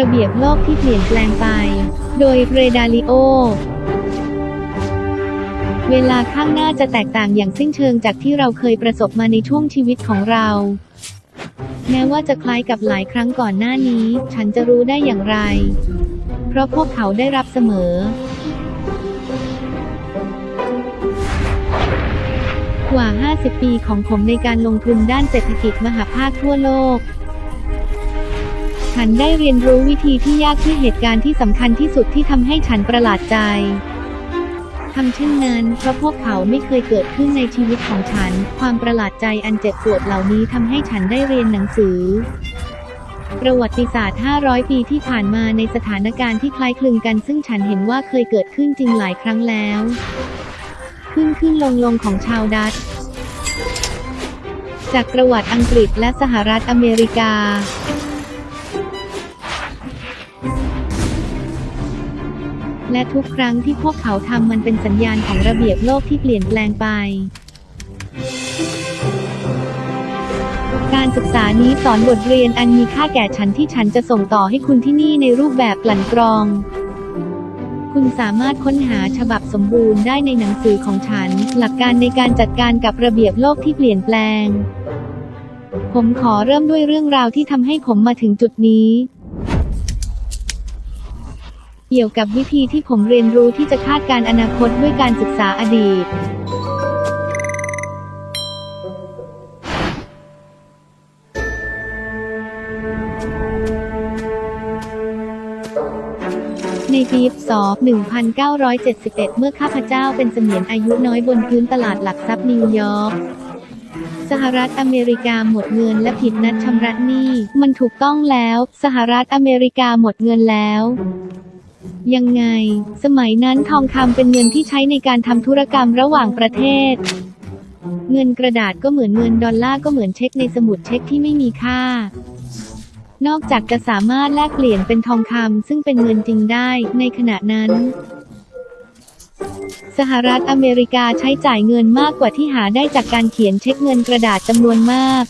ระเบียบโลกที่เปลี่ยนแปลงไป โดยเรดาลิโอ เวลาข้างหน้าจะแตกต่างอย่างสิ้นเชิงจากที่เราเคยประสบมาในช่วงชีวิตของเรา แม้ว่าจะคล้ายกับหลายครั้งก่อนหน้านี้ ฉันจะรู้ได้อย่างไร เพราะพวกเขาได้รับเสมอกว่า 50 ปีของผมในการลงทุนด้านเศรษฐกิจมหาภาคทั่วโลก ฉันได้เรียนรู้วิธีที่ยากที่เหตุการณ์ที่สำคัญที่สุดที่ทำให้ฉันประหลาดใจทำเช่นนั้นเพราะพวกเขาไม่เคยเกิดขึ้นในชีวิตของฉัน ความประหลาดใจอันเจ็บปวดเหล่านี้ทำให้ฉันได้เรียนหนังสือ ประวัติศาสตร์ 500 ปีที่ผ่านมาในสถานการณ์ที่คล้ายคลึงกัน ซึ่งฉันเห็นว่าเคยเกิดขึ้นจริงหลายครั้งแล้ว ขึ้นขึ้นลงลงของชาวดัตจากประวัติอังกฤษและสหรัฐอเมริกา และทุกครั้งที่พวกเขาทำมันเป็นสัญญาณของระเบียบโลกที่เปลี่ยนแปลงไป การศึกษานี้สอนบทเรียนอันมีค่าแก่ฉันที่ฉันจะส่งต่อให้คุณที่นี่ในรูปแบบกลั่นกรอง คุณสามารถค้นหาฉบับสมบูรณ์ได้ในหนังสือของฉัน หลักการในการจัดการกับระเบียบโลกที่เปลี่ยนแปลง ผมขอเริ่มด้วยเรื่องราวที่ทำให้ผมมาถึงจุดนี้ เกี่ยวกับวิธีที่ผมเรียนรู้ที่จะคาดการอนาคตด้วยการศึกษาอดีต ในปีศ1971 เมื่อข้าพเจ้าเป็นเสมียนอายุน้อยบนพื้นตลาดหลักทรัพย์นิวยอร์กสหรัฐอเมริกาหมดเงินและผิดนัดชำระหนี้ มันถูกต้องแล้ว สหรัฐอเมริกาหมดเงินแล้ว ยังไง สมัยนั้นทองคำเป็นเงินที่ใช้ในการทำธุรกรรมระหว่างประเทศ เงินกระดาษก็เหมือนเงินดอลลาร์ก็เหมือนเช็คในสมุดเช็คที่ไม่มีค่า นอกจากจะสามารถแลกเปลี่ยนเป็นทองคำซึ่งเป็นเงินจริงได้ในขณะนั้น สหรัฐอเมริกาใช้จ่ายเงินมากกว่าที่หาได้จากการเขียนเช็คเงินกระดาษจำนวนมาก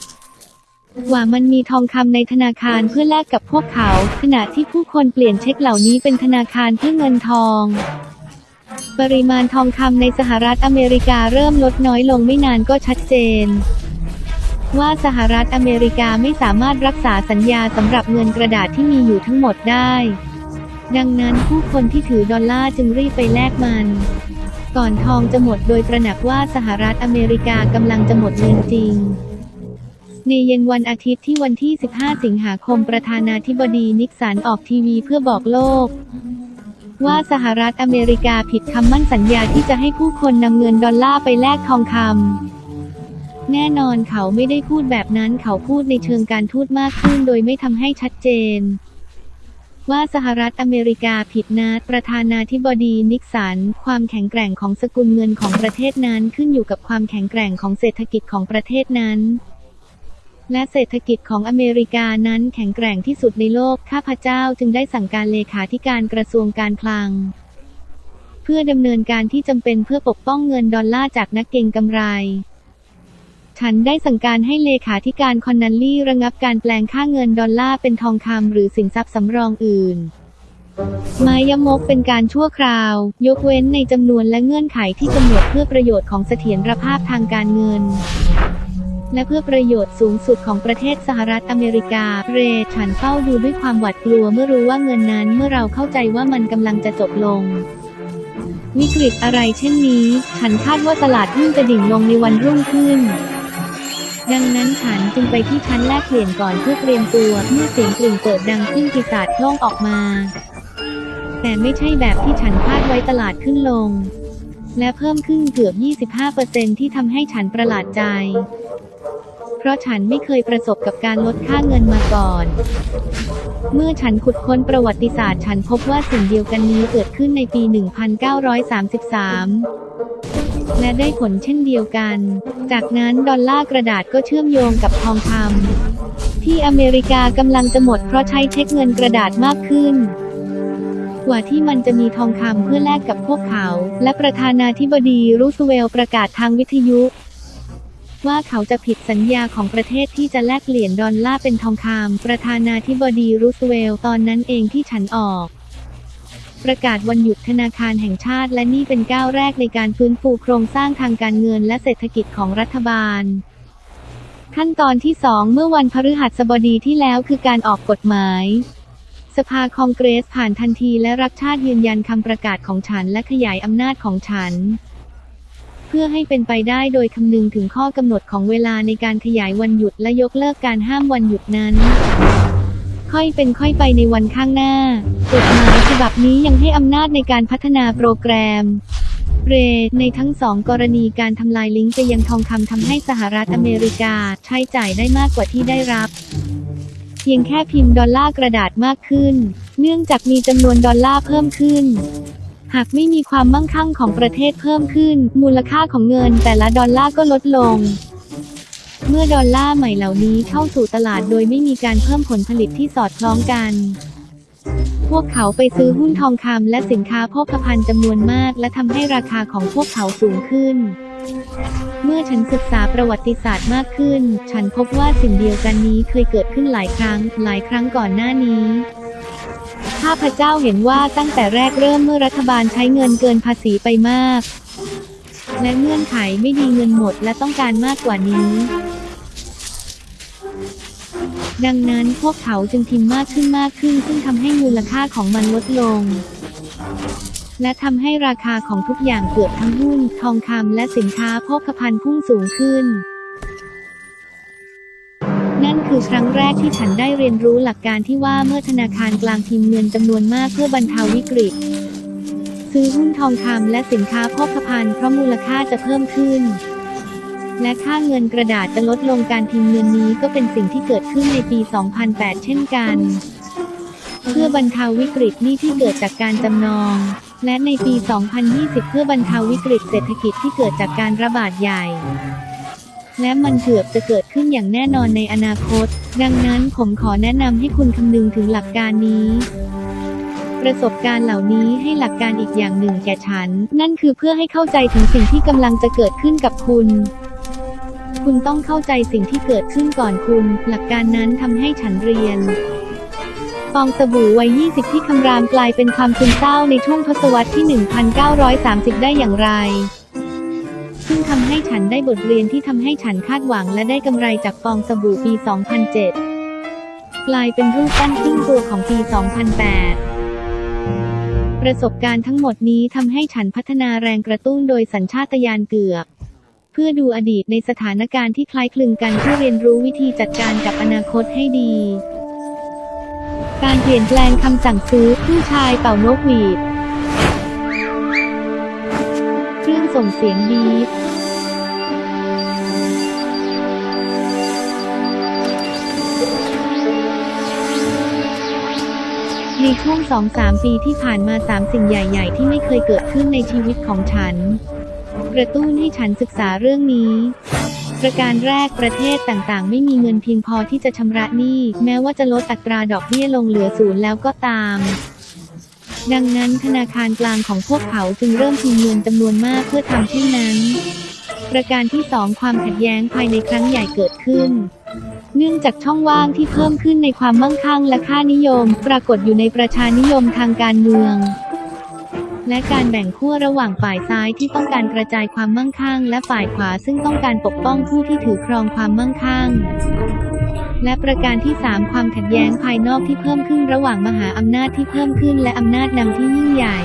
กว่ามันมีทองคำในธนาคารเพื่อแลกกับพวกเขา ขณะที่ผู้คนเปลี่ยนเช็คเหล่านี้เป็นธนาคารเพื่อเงินทอง ปริมาณทองคำในสหรัฐอเมริกาเริ่มลดน้อยลงไม่นานก็ชัดเจน ว่าสหรัฐอเมริกาไม่สามารถรักษาสัญญาสำหรับเงินกระดาษที่มีอยู่ทั้งหมดได้ ดังนั้นผู้คนที่ถือดอลลาร์จึงรีบไปแลกมันก่อนทองจะหมดโดยตระหนักว่าสหรัฐอเมริกากำลังจะหมดเงินจริง ในเย็นวันอาทิตย์ที่วันที่ 15 สิงหาคมประธานาธิบดีนิกสันออกทีวีเพื่อบอกโลก ว่าสหรัฐอเมริกาผิดคำมั่นสัญญาที่จะให้ผู้คนนำเงินดอลลาร์ไปแลกทองคำแน่นอนเขาไม่ได้พูดแบบนั้นเขาพูดในเชิงการทูตมากขึ้นโดยไม่ทำให้ชัดเจน ว่าสหรัฐอเมริกาผิดนัดประธานาธิบดีนิกสัน ความแข็งแกร่งของสกุลเงินของประเทศนั้นขึ้นอยู่กับความแข็งแกร่งของเศรษฐกิจของประเทศนั้น และเศรษฐกิจของอเมริกานั้นแข็งแกร่งที่สุดในโลก ข้าพเจ้าจึงได้สั่งการเลขาธิการกระทรวงการคลัง เพื่อดำเนินการที่จำเป็นเพื่อปกป้องเงินดอลลาร์จากนักเก็งกำไร ฉันได้สั่งการให้เลขาธิการคอนนัลลี่ระงับการแปลงค่าเงินดอลลาร์เป็นทองคำหรือสินทรัพย์สำรองอื่นไม้ยมกเป็นการชั่วคราว ยกเว้นในจำนวนและเงื่อนไขที่กำหนดเพื่อประโยชน์ของเสถียรภาพทางการเงิน และเพื่อประโยชน์สูงสุดของประเทศสหรัฐอเมริกา เรฉันเฝ้าดูด้วยความหวาดกลัวเมื่อรู้ว่าเงินนั้นเมื่อเราเข้าใจว่ามันกำลังจะจบลงวิกฤตอะไรเช่นนี้ ฉันคาดว่าตลาดหุ้นจะดิ่งลงในวันรุ่งขึ้น ดังนั้นฉันจึงไปที่ชั้นแลกเปลี่ยนก่อนเพื่อเตรียมตัว เมื่อเสียงกลิ่งเปิดดังขึ้นปีศาจโล่งออกมา แต่ไม่ใช่แบบที่ฉันคาดไว้ตลาดขึ้นลง และเพิ่มขึ้นเกือบ 25%ที่ทำให้ฉันประหลาดใจ ราะฉันไม่เคยประสบกับการลดค่าเงินมาก่อน เมื่อฉันขุดค้นประวัติศาสตร์ ฉันพบว่าสิ่งเดียวกันนี้เกิดขึ้นในปี 1933 และได้ผลเช่นเดียวกัน จากนั้นดอลลาร์กระดาษก็เชื่อมโยงกับทองคำที่อเมริกากำลังจะหมดเพราะใช้เช็คเงินกระดาษมากขึ้นกว่าที่มันจะมีทองคำเพื่อแลกกับพวกเขา และประธานาธิบดีรูสเวลประกาศทางวิทยุ ว่าเขาจะผิดสัญญาของประเทศที่จะแลกเปลี่ยนดอลลาร์เป็นทองคำประธานาธิบดีรูสเวลล์ตอนนั้นเองที่ฉันออก ประกาศวันหยุดธนาคารแห่งชาติ และนี่เป็นก้าวแรกในการฟื้นฟูโครงสร้างทางการเงินและเศรษฐกิจของรัฐบาล ขั้นตอนที่สองเมื่อวันพฤหัสบดีที่แล้วคือการออกกฎหมายสภาคองเกรสผ่านทันทีและรักชาติยืนยันคำประกาศของฉันและขยายอำนาจของฉัน เพื่อให้เป็นไปได้โดยคำนึงถึงข้อกำหนดของเวลาในการขยายวันหยุดและยกเลิกการห้ามวันหยุดนั้น ค่อยเป็นค่อยไปในวันข้างหน้ากฎหมายฉบับนี้ยังให้อำนาจในการพัฒนาโปรแกรมเรในทั้งสองกรณีการทำลายลิงก์ไปยังทองคำทำให้สหรัฐอเมริกาใช้จ่ายได้มากกว่าที่ได้รับ เพียงแค่พิมพ์ดอลลาร์กระดาษมากขึ้น เนื่องจากมีจำนวนดอลลาร์เพิ่มขึ้น หากไม่มีความมั่งคั่งของประเทศเพิ่มขึ้น มูลค่าของเงินแต่ละดอลลาร์ก็ลดลง เมื่อดอลลาร์ใหม่เหล่านี้เข้าสู่ตลาดโดยไม่มีการเพิ่มผลผลิตที่สอดคล้องกัน พวกเขาไปซื้อหุ้นทองคำและสินค้าโภคภัณฑ์จำนวนมาก และทำให้ราคาของพวกเขาสูงขึ้นเมื่อฉันศึกษาประวัติศาสตร์มากขึ้น ฉันพบว่าสิ่งเดียวกันนี้เคยเกิดขึ้นหลายครั้ง หลายครั้งก่อนหน้านี้ ข้าพเจ้าเห็นว่าตั้งแต่แรกเริ่มเมื่อรัฐบาลใช้เงินเกินภาษีไปมาก และเงื่อนไขไม่ดีเงินหมดและต้องการมากกว่านี้ ดังนั้นพวกเขาจึงพิมพ์มากขึ้นมากขึ้น ซึ่งทำให้มูลค่าของมันลดลง และทำให้ราคาของทุกอย่างเกือบทั้งหุ้น ทองคำและสินค้าโภคภัณฑ์พุ่งสูงขึ้นนั่น คือครั้งแรกที่ฉันได้เรียนรู้หลักการที่ว่าเมื่อธนาคารกลางพิมพ์เงินจำนวนมากเพื่อบรรเทาวิกฤต ซื้อหุ้นทองคำและสินค้าโภคภัณฑ์เพราะมูลค่าจะเพิ่มขึ้น และค่าเงินกระดาษจะลดลงการพิมพ์เงินนี้ก็เป็นสิ่งที่เกิดขึ้นในปี 2008 เช่นกัน เพื่อบรรเทาวิกฤตนี้ที่เกิดจากการจำนอง และในปี 2020 เพื่อบรรเทาวิกฤตเศรษฐกิจที่เกิดจากการระบาดใหญ่ และมันเกือบจะเกิดขึ้นอย่างแน่นอนในอนาคต ดังนั้นผมขอแนะนำให้คุณคำนึงถึงหลักการนี้ ประสบการณ์เหล่านี้ให้หลักการอีกอย่างหนึ่งแก่ฉัน นั่นคือเพื่อให้เข้าใจถึงสิ่งที่กำลังจะเกิดขึ้นกับคุณคุณต้องเข้าใจสิ่งที่เกิดขึ้นก่อนคุณ หลักการนั้นทำให้ฉันเรียน ฟองสบู่วัย 20 ที่คำรามกลายเป็นความซึมเศร้าในช่วงทศวรรษที่ 1930 ได้อย่างไร ซึ่งทำให้ฉันได้บทเรียนที่ทำให้ฉันคาดหวังและได้กำไรจากฟองสบู่ปี 2007 กลายเป็นรูปปั้นครึ่งตัวของปี 2008 ประสบการณ์ทั้งหมดนี้ทำให้ฉันพัฒนาแรงกระตุ้นโดยสัญชาตญาณเกือบ เพื่อดูอดีตในสถานการณ์ที่คล้ายคลึงกันเพื่อเรียนรู้วิธีจัดการกับอนาคตให้ดี การเปลี่ยนแปลงคำสั่งซื้อผู้ชายเป่านกหวีด ส่งเสียงบีบในช่วง 2-3 ปีที่ผ่านมา 3 สิ่งใหญ่ ๆ ที่ไม่เคยเกิดขึ้นในชีวิตของฉัน กระตุ้นให้ฉันศึกษาเรื่องนี้ ประการแรกประเทศต่างๆ ไม่มีเงินเพียงพอที่จะชำระหนี้ แม้ว่าจะลดอัตราดอกเบี้ยลงเหลือศูนย์แล้วก็ตาม ดังนั้นธนาคารกลางของพวกเขาจึงเริ่มพิมพ์เงินจำนวนมากเพื่อทำเช่นนั้น ประการที่สองความขัดแย้งภายในครั้งใหญ่เกิดขึ้น เนื่องจากช่องว่างที่เพิ่มขึ้นในความมั่งคั่งและค่านิยม ปรากฏอยู่ในประชานิยมทางการเมืองและการแบ่งขั้วระหว่างฝ่ายซ้ายที่ต้องการกระจายความมั่งคั่ง และฝ่ายขวาซึ่งต้องการปกป้องผู้ที่ถือครองความมั่งคั่ง และประการที่ 3 ความขัดแย้งภายนอกที่เพิ่มขึ้นระหว่างมหาอำนาจที่เพิ่มขึ้นและอำนาจนำที่ยิ่งใหญ่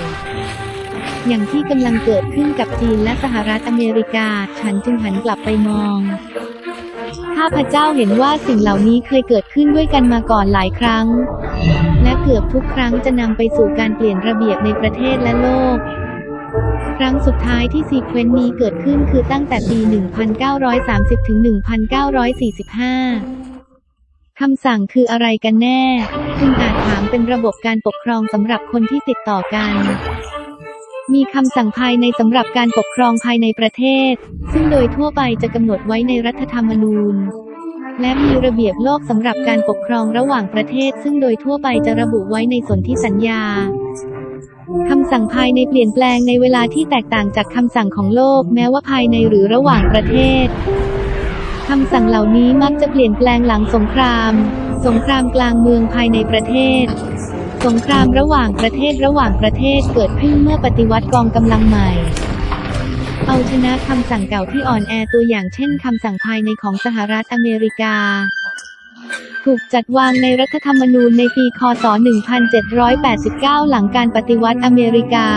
อย่างที่กำลังเกิดขึ้นกับจีนและสหรัฐอเมริกา ฉันจึงหันกลับไปมอง ข้าพเจ้าเห็นว่าสิ่งเหล่านี้เคยเกิดขึ้นด้วยกันมาก่อนหลายครั้ง และเกือบทุกครั้งจะนำไปสู่การเปลี่ยนระเบียบในประเทศและโลกครั้งสุดท้ายที่ซีเควนต์นี้เกิดขึ้นคือตั้งแต่ปี 1930 ถึง 1945 คำสั่งคืออะไรกันแน่ คุณอาจถามเป็นระบบการปกครองสำหรับคนที่ติดต่อกัน มีคำสั่งภายในสำหรับการปกครองภายในประเทศ ซึ่งโดยทั่วไปจะกำหนดไว้ในรัฐธรรมนูญ และมีระเบียบโลกสำหรับการปกครองระหว่างประเทศ ซึ่งโดยทั่วไปจะระบุไว้ในสนธิสัญญาคำสั่งภายในเปลี่ยนแปลงในเวลาที่แตกต่างจากคำสั่งของโลก แม้ว่าภายในหรือระหว่างประเทศ คำสั่งเหล่านี้มักจะเปลี่ยนแปลงหลังสงคราม สงครามกลางเมืองภายในประเทศ สงครามระหว่างประเทศระหว่างประเทศเกิดขึ้นเมื่อปฏิวัติกองกำลังใหม่ เอาชนะคำสั่งเก่าที่อ่อนแอตัวอย่างเช่นคำสั่งภายในของสหรัฐอเมริกา ถูกจัดวางในรัฐธรรมนูญในปี คศ 1789 หลังการปฏิวัติอเมริกา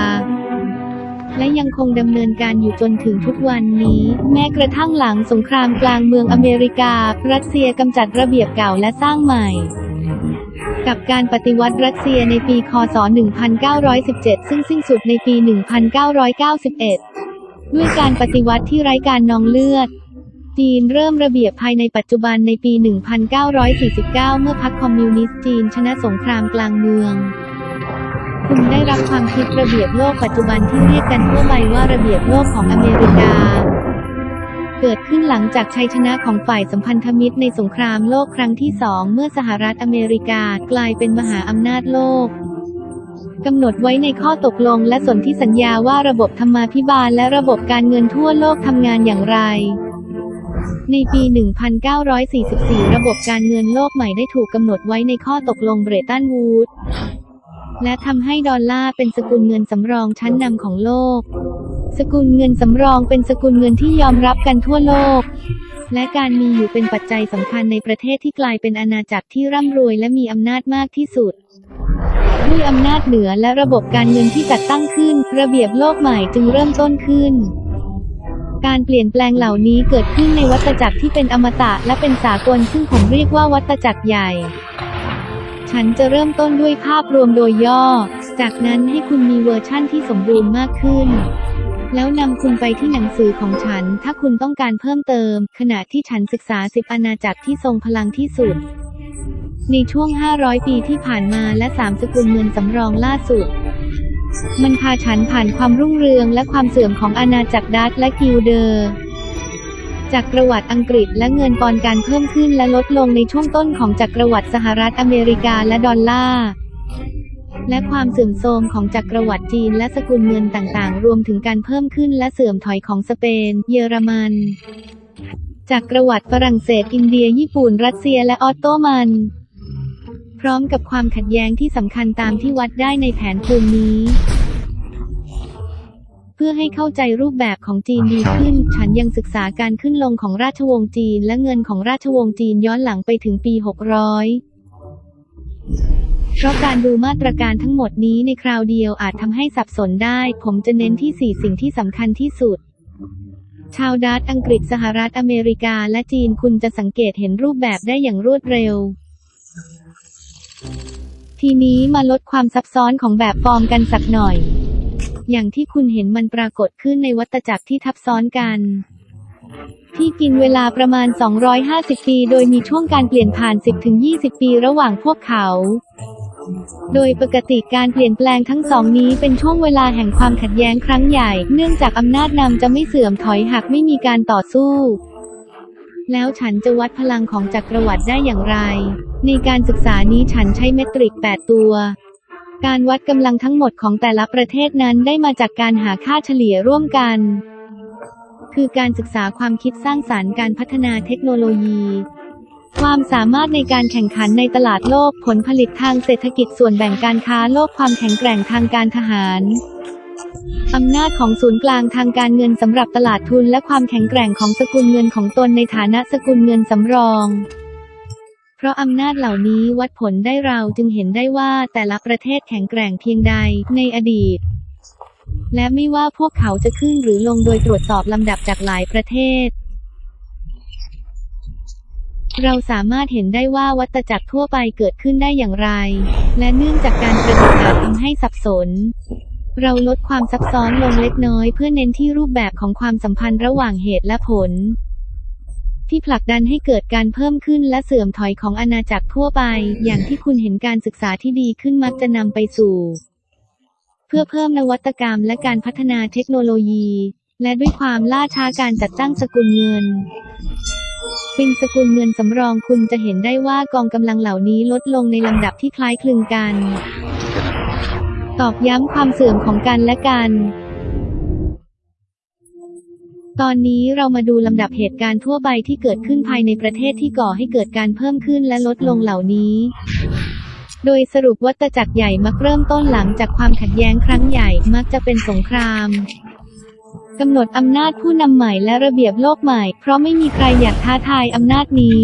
และยังคงดำเนินการอยู่จนถึงทุกวันนี้ แม้กระทั่งหลังสงครามกลางเมืองอเมริกา รัสเซียกำจัดระเบียบเก่าและสร้างใหม่ กับการปฏิวัติรัสเซียในปีคศ 1917 ซึ่งสิ้นสุดในปี 1991 ด้วยการปฏิวัติที่ไร้การนองเลือดจีนเริ่มระเบียบภายในปัจจุบันในปี 1949 เมื่อพรรคคอมมิวนิสต์จีนชนะสงครามกลางเมือง คุณได้รับความคิดระเบียบโลกปัจจุบันที่เรียกกันทั่วไปว่าระเบียบโลกของอเมริกา เกิดขึ้นหลังจากชัยชนะของฝ่ายสัมพันธมิตรในสงครามโลกครั้งที่สองเมื่อสหรัฐอเมริกากลายเป็นมหาอำนาจโลกกำหนดไว้ในข้อตกลงและสนธิสัญญาว่าระบบธรรมาภิบาลและระบบการเงินทั่วโลกทำงานอย่างไร ในปี 1944 ระบบการเงินโลกใหม่ได้ถูกกำหนดไว้ในข้อตกลงเบรตันวูดส์ และทำให้ดอลลาร์เป็นสกุลเงินสำรองชั้นนำของโลก สกุลเงินสำรองเป็นสกุลเงินที่ยอมรับกันทั่วโลก และการมีอยู่เป็นปัจจัยสำคัญในประเทศที่กลายเป็นอาณาจักรที่ร่ำรวยและมีอำนาจมากที่สุดด้วยอำนาจเหนือและระบบการเงินที่จัดตั้งขึ้น ระเบียบโลกใหม่จึงเริ่มต้นขึ้น การเปลี่ยนแปลงเหล่านี้เกิดขึ้นในวัฏจักรที่เป็นอมตะและเป็นสากลซึ่งผมเรียกว่าวัฏจักรใหญ่ ฉันจะเริ่มต้นด้วยภาพรวมโดยย่อ จากนั้นให้คุณมีเวอร์ชั่นที่สมบูรณ์มากขึ้น แล้วนำคุณไปที่หนังสือของฉัน ถ้าคุณต้องการเพิ่มเติม ขณะที่ฉันศึกษาสิบอาณาจักรที่ทรงพลังที่สุด ในช่วง 500 ปีที่ผ่านมาและสามสกุลเงินสำรองล่าสุด มันพาฉันผ่านความรุ่งเรืองและความเสื่อมของอาณาจักรดัตช์และกิลเดอร์ จากประวัติอังกฤษและเงินปอนด์การเพิ่มขึ้นและลดลงในช่วงต้นของจักรวรรดิสหรัฐอเมริกาและดอลลาร์และความเสื่อมโทรมของจักรวรรดิจีนและสกุลเงินต่างๆ รวมถึงการเพิ่มขึ้นและเสื่อมถอยของสเปน เยอรมันจักรวรรดิฝรั่งเศสอินเดีย ญี่ปุ่น รัสเซียและออตโตมัน พร้อมกับความขัดแย้งที่สำคัญตามที่วัดได้ในแผนภูมินี้ เพื่อให้เข้าใจรูปแบบของจีนดีขึ้น ฉันยังศึกษาการขึ้นลงของราชวงศ์จีน และเงินของราชวงศ์จีนย้อนหลังไปถึงปี 600 เพราะการดูมาตรการทั้งหมดนี้ในคราวเดียวอาจทำให้สับสนได้ ผมจะเน้นที่ 4 สิ่งที่สำคัญที่สุดชาวดัตช์อังกฤษสหรัฐอเมริกาและจีนคุณจะสังเกตเห็นรูปแบบได้อย่างรวดเร็ว ทีนี้มาลดความซับซ้อนของแบบฟอร์มกันสักหน่อย อย่างที่คุณเห็นมันปรากฏขึ้นในวัฏจักรที่ทับซ้อนกัน ที่กินเวลาประมาณ 250 ปี โดยมีช่วงการเปลี่ยนผ่าน 10-20 ปีระหว่างพวกเขาโดยปกติการเปลี่ยนแปลงทั้งสองนี้เป็นช่วงเวลาแห่งความขัดแย้งครั้งใหญ่ เนื่องจากอำนาจนำจะไม่เสื่อมถอยหากไม่มีการต่อสู้ แล้วฉันจะวัดพลังของจักรวรรดิได้อย่างไร ในการศึกษานี้ฉันใช้เมตริก 8 ตัว การวัดกำลังทั้งหมดของแต่ละประเทศนั้นได้มาจากการหาค่าเฉลี่ยร่วมกัน คือการศึกษาความคิดสร้างสารรค์การพัฒนาเทคโนโลยี ความสามารถในการแข่งขันในตลาดโลกผลผลิตทางเศรษฐกิจส่วนแบ่งการค้าโลกความแข็งแกร่งทางการทหารอำนาจของศูนย์กลางทางการเงินสำหรับตลาดทุนและความแข็งแกร่งของสกุลเงินของตนในฐานะสกุลเงินสำรอง ราะอำนาจเหล่านี้วัดผลได้เราจึงเห็นได้ว่าแต่ละประเทศแข็งแกร่งเพียงใดในอดีต และไม่ว่าพวกเขาจะขึ้นหรือลงโดยตรวจสอบลำดับจากหลายประเทศ เราสามารถเห็นได้ว่าวัตจักรทั่วไปเกิดขึ้นได้อย่างไร และเนื่องจากการประดิษฐ์อาทำให้สับสนเราลดความซับซ้อนลงเล็กน้อยเพื่อเน้นที่รูปแบบของความสัมพันธ์ระหว่างเหตุและผล ที่ผลักดันให้เกิดการเพิ่มขึ้นและเสื่อมถอยของอาณาจักรทั่วไป อย่างที่คุณเห็นการศึกษาที่ดีขึ้นมักจะนำไปสู่ เพื่อเพิ่มนวัตกรรมและการพัฒนาเทคโนโลยี และด้วยความล่าช้าการจัดตั้งสกุลเงินเป็นสกุลเงินสำรองคุณจะเห็นได้ว่ากองกำลังเหล่านี้ลดลงในลำดับที่คล้ายคลึงกัน ตอกย้ำความเสื่อมของกันและกัน ตอนนี้เรามาดูลำดับเหตุการณ์ทั่วไปที่เกิดขึ้นภายในประเทศที่ก่อให้เกิดการเพิ่มขึ้นและลดลงเหล่านี้ โดยสรุปวัตจักรใหญ่มักเริ่มต้นหลังจากความขัดแย้งครั้งใหญ่มักจะเป็นสงครามกำหนดอำนาจผู้นำใหม่และระเบียบโลกใหม่ เพราะไม่มีใครอยากท้าทายอำนาจนี้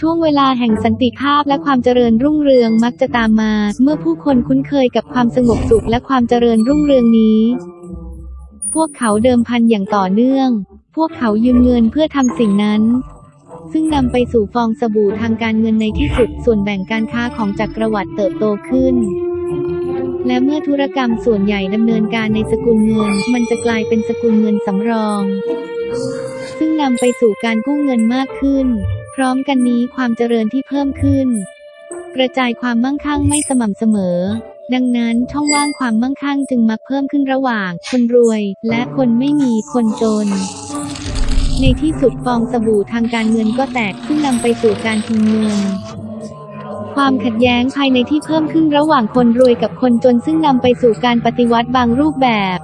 ช่วงเวลาแห่งสันติภาพและความเจริญรุ่งเรืองมักจะตามมา เมื่อผู้คนคุ้นเคยกับความสงบสุขและความเจริญรุ่งเรืองนี้ พวกเขาเดิมพันอย่างต่อเนื่อง พวกเขายืมเงินเพื่อทำสิ่งนั้น ซึ่งนำไปสู่ฟองสบู่ทางการเงินในที่สุด ส่วนแบ่งการค้าของจักรวรรดิเติบโตขึ้น และเมื่อธุรกรรมส่วนใหญ่ดำเนินการในสกุลเงิน มันจะกลายเป็นสกุลเงินสำรอง ซึ่งนำไปสู่การกู้เงินมากขึ้น พร้อมกันนี้ความเจริญที่เพิ่มขึ้น กระจายความมั่งคั่งไม่สม่ำเสมอ ดังนั้นช่องว่างความมั่งคั่งจึงมักเพิ่มขึ้นระหว่าง คนรวย และคนไม่มีคนจน ในที่สุดฟองสบู่ทางการเงินก็แตกซึ่งนำไปสู่การทิ้งเงินความขัดแย้งภายในที่เพิ่มขึ้นระหว่างคนรวยกับคนจนซึ่งนำไปสู่การปฏิวัติบางรูปแบบ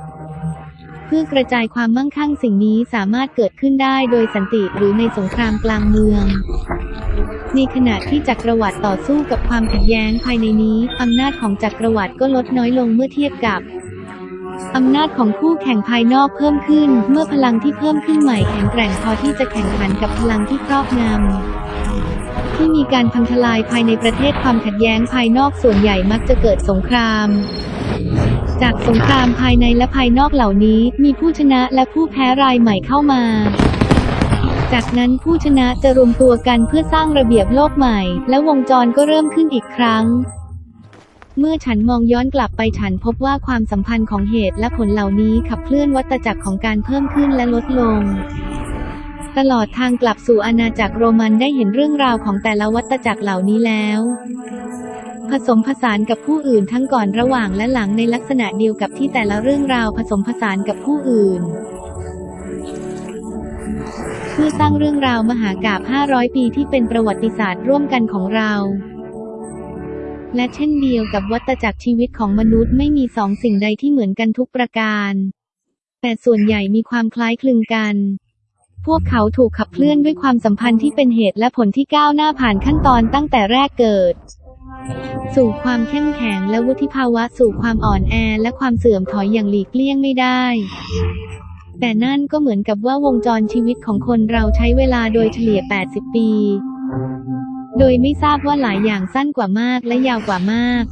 เพื่อกระจายความมั่งคั่งสิ่งนี้สามารถเกิดขึ้นได้โดยสันติหรือในสงครามกลางเมือง ในขณะที่จักรวรรดิต่อสู้กับความขัดแย้งภายในนี้อำนาจของจักรวรรดิก็ลดน้อยลงเมื่อเทียบกับอำนาจของคู่แข่งภายนอกเพิ่มขึ้น เมื่อพลังที่เพิ่มขึ้นใหม่แข็งแกร่งพอที่จะแข่งขันกับพลังที่ครอบงำที่มีการพังทลายภายในประเทศความขัดแย้งภายนอกส่วนใหญ่มักจะเกิดสงคราม จากสงครามภายในและภายนอกเหล่านี้ มีผู้ชนะและผู้แพ้รายใหม่เข้ามา จากนั้นผู้ชนะจะรวมตัวกันเพื่อสร้างระเบียบโลกใหม่ และวงจรก็เริ่มขึ้นอีกครั้ง เมื่อฉันมองย้อนกลับไปฉันพบว่าความสัมพันธ์ของเหตุและผลเหล่านี้ขับเคลื่อนวัฏจักรของการเพิ่มขึ้นและลดลงตลอดทางกลับสู่อาณาจักรโรมันได้เห็นเรื่องราวของแต่ละวัฏจักรเหล่านี้แล้ว ผสมผสานกับผู้อื่นทั้งก่อนระหว่างและหลังในลักษณะเดียวกับที่แต่ละเรื่องราวผสมผสานกับผู้อื่น เพื่อสร้างเรื่องราวมหากาพย์500 ปีที่เป็นประวัติศาสตร์ร่วมกันของเรา และเช่นเดียวกับวัฏจักรชีวิตของมนุษย์ไม่มีสองสิ่งใดที่เหมือนกันทุกประการ แต่ส่วนใหญ่มีความคล้ายคลึงกันพวกเขาถูกขับเคลื่อนด้วยความสัมพันธ์ที่เป็นเหตุและผลที่ก้าวหน้าผ่านขั้นตอนตั้งแต่แรกเกิด สู่ความเข้มแข็งและวุฒิภาวะสู่ความอ่อนแอและความเสื่อมถอยอย่างหลีกเลี่ยงไม่ได้ แต่นั่นก็เหมือนกับว่าวงจรชีวิตของคนเราใช้เวลาโดยเฉลี่ย 80 ปี โดยไม่ทราบว่าหลายอย่างสั้นกว่ามากและยาวกว่ามาก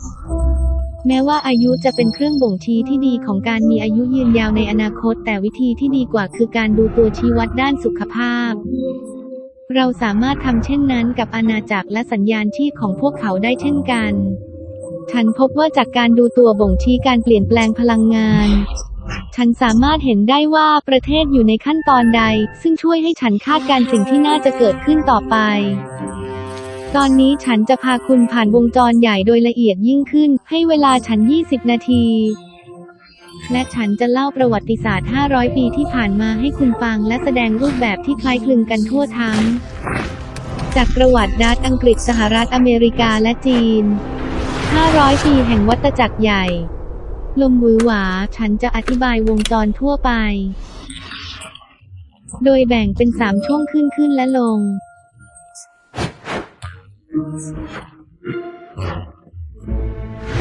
แม้ว่าอายุจะเป็นเครื่องบ่งชี้ที่ดีของการมีอายุยืนยาวในอนาคต แต่วิธีที่ดีกว่าคือการดูตัวชี้วัดด้านสุขภาพ เราสามารถทำเช่นนั้นกับอาณาจักรและสัญญาณชีพของพวกเขาได้เช่นกัน ฉันพบว่าจากการดูตัวบ่งชี้การเปลี่ยนแปลงพลังงาน ฉันสามารถเห็นได้ว่าประเทศอยู่ในขั้นตอนใด ซึ่งช่วยให้ฉันคาดการณ์สิ่งที่น่าจะเกิดขึ้นต่อไป ตอนนี้ฉันจะพาคุณผ่านวงจรใหญ่โดยละเอียดยิ่งขึ้น ให้เวลาฉัน 20 นาที และฉันจะเล่าประวัติศาสตร์ 500 ปีที่ผ่านมาให้คุณฟังและแสดงรูปแบบที่คล้ายคลึงกันทั่วทั้ง จากประวัติดัตอังกฤษสหรัฐอเมริกาและจีน 500 ปีแห่งวัฏจักรใหญ่ ลมวือหวา ฉันจะอธิบายวงจรทั่วไป โดยแบ่งเป็น3ช่วงขึ้นขึ้นและลง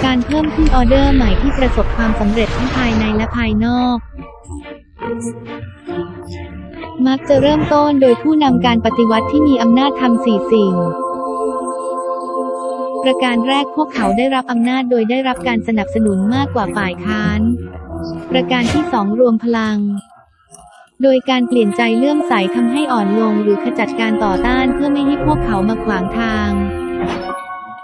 การเพิ่มขึ้นออเดอร์ใหม่ที่ประสบความสำเร็จทั้งภายในและภายนอก มักจะเริ่มต้นโดยผู้นำการปฏิวัติที่มีอำนาจทำสี่สิ่ง ประการแรกพวกเขาได้รับอำนาจโดยได้รับการสนับสนุนมากกว่าฝ่ายค้าน ประการที่สองรวมพลังโดยการเปลี่ยนใจเลื่อมใสทำให้อ่อนลงหรือขจัดการต่อต้านเพื่อไม่ให้พวกเขามาขวางทาง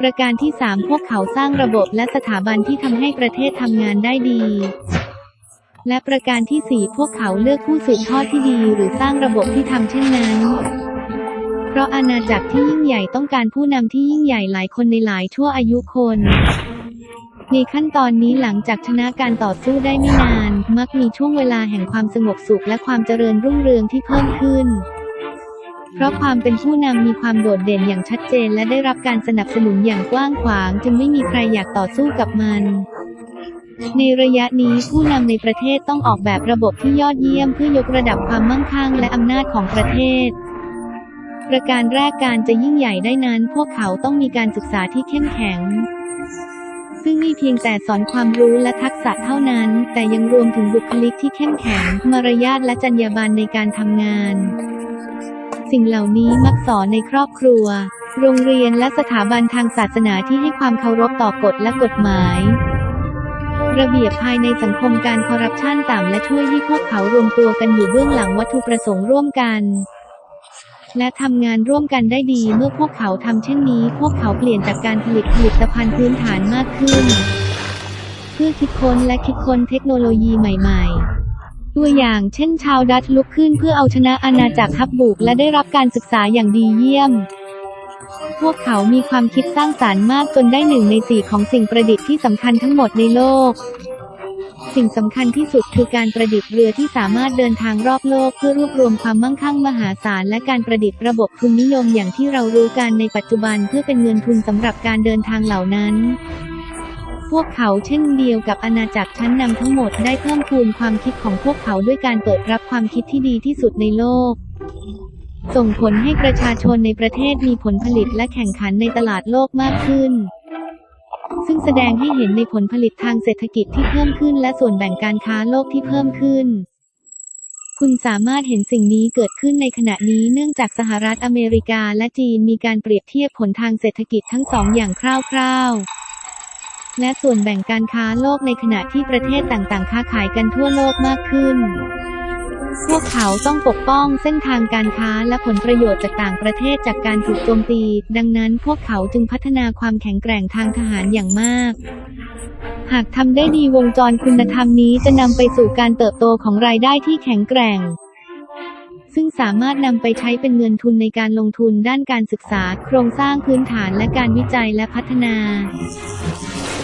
ประการที่ 3 พวกเขาสร้างระบบและสถาบันที่ทำให้ประเทศทำงานได้ดี และประการที่ 4 พวกเขาเลือกผู้สืบทอดที่ดี หรือสร้างระบบที่ทำเช่นนั้น เพราะอาณาจักรที่ยิ่งใหญ่ต้องการผู้นำที่ยิ่งใหญ่หลายคนในหลายชั่วอายุคนในขั้นตอนนี้หลังจากชนะการต่อสู้ได้ไม่นาน มักมีช่วงเวลาแห่งความสงบสุขและความเจริญรุ่งเรืองที่เพิ่มขึ้น เพราะความเป็นผู้นำมีความโดดเด่นอย่างชัดเจนและได้รับการสนับสนุนอย่างกว้างขวาง จึงไม่มีใครอยากต่อสู้กับมันในระยะนี้ผู้นำในประเทศต้องออกแบบระบบที่ยอดเยี่ยมเพื่อยกระดับความมั่งคั่งและอำนาจของประเทศ ประการแรกการจะยิ่งใหญ่ได้นั้น พวกเขาต้องมีการศึกษาที่เข้มแข็ง ซึ่งนี่เพียงแต่สอนความรู้และทักษะเท่านั้น แต่ยังรวมถึงบุคลิกที่เข้มแข็ง มารยาทและจรรยาบรรณในการทำงาน สิ่งเหล่านี้มักสอนในครอบครัว โรงเรียนและสถาบันทางศาสนาที่ให้ความเคารพต่อกฎและกฎหมาย ระเบียบภายในสังคมการคอร์รัปชันต่ำและช่วยให้พวกเขารวมตัวกันอยู่เบื้องหลังวัตถุประสงค์ร่วมกัน และทำงานร่วมกันได้ดีเมื่อพวกเขาทำเช่นนี้ พวกเขาเปลี่ยนจากการผลิตผลิตภัณฑ์พื้นฐานมากขึ้น เพื่อคิดค้นและคิดค้นเทคโนโลยีใหม่ ๆ ตัวอย่างเช่นชาวดัตช์ลุกขึ้นเพื่อเอาชนะอาณาจักรฮับบุกและได้รับการศึกษาอย่างดีเยี่ยม พวกเขามีความคิดสร้างสารรค์มากจนได้หนึ่งในสี่ของสิ่งประดิษฐ์ที่สำคัญทั้งหมดในโลก สิ่งสำคัญที่สุดคือการประดิษฐ์เรือที่สามารถเดินทางรอบโลกเพื่อรวบรวมความมั่งคั่งมหาศาลและการประดิษฐ์ระบบทุนนิยมอย่างที่เรารู้กันในปัจจุบันเพื่อเป็นเงินทุนสำหรับการเดินทางเหล่านั้น พวกเขาเช่นเดียวกับอาณาจักรชั้นนำทั้งหมดได้เพิ่มพูนความคิดของพวกเขาด้วยการเปิดรับความคิดที่ดีที่สุดในโลก ส่งผลให้ประชาชนในประเทศมีผลผลิตและแข่งขันในตลาดโลกมากขึ้น ซึ่งแสดงให้เห็นในผลผลิตทางเศรษฐกิจที่เพิ่มขึ้นและส่วนแบ่งการค้าโลกที่เพิ่มขึ้นคุณสามารถเห็นสิ่งนี้เกิดขึ้นในขณะนี้เนื่องจากสหรัฐอเมริกาและจีนมีการเปรียบเทียบผลทางเศรษฐกิจทั้งสองอย่างคร่าวๆ และส่วนแบ่งการค้าโลกในขณะที่ประเทศต่างๆ ค้าขายกันทั่วโลกมากขึ้น พวกเขาต้องปกป้องเส้นทางการค้าและผลประโยชน์จากต่างประเทศจากการถูกโจมตี ดังนั้นพวกเขาจึงพัฒนาความแข็งแกร่งทางทหารอย่างมากหากทำได้ดีวงจรคุณธรรมนี้จะนำไปสู่การเติบโตของรายได้ที่แข็งแกร่ง ซึ่งสามารถนำไปใช้เป็นเงินทุนในการลงทุนด้านการศึกษา โครงสร้างพื้นฐานและการวิจัยและพัฒนา